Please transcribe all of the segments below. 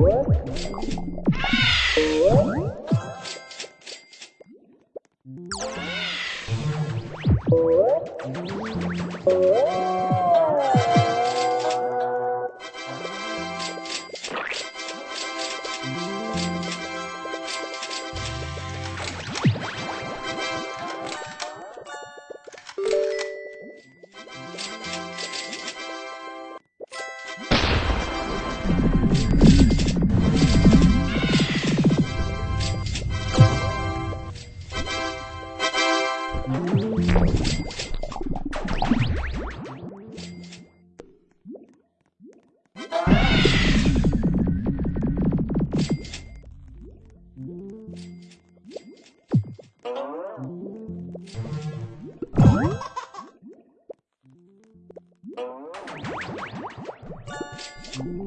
What? Thank mm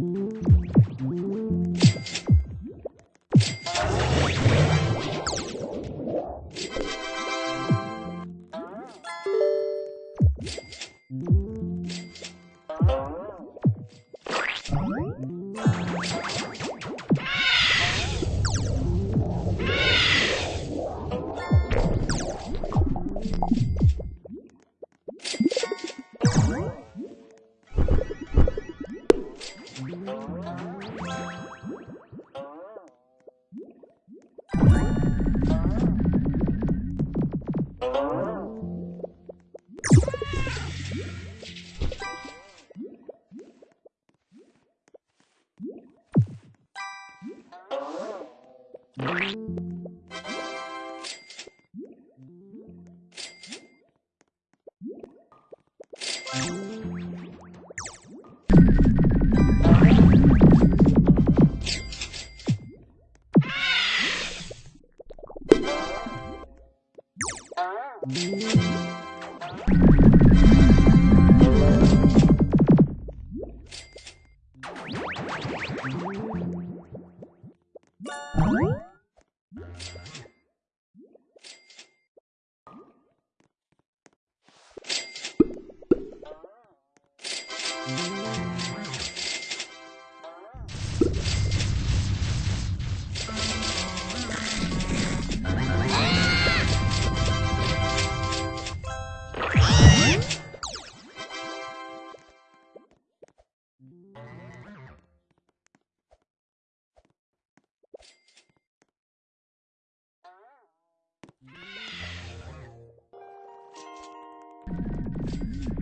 -hmm. you. Mm-hmm.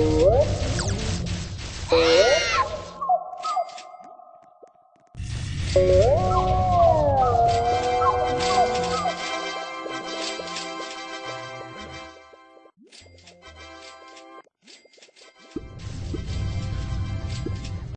Oh.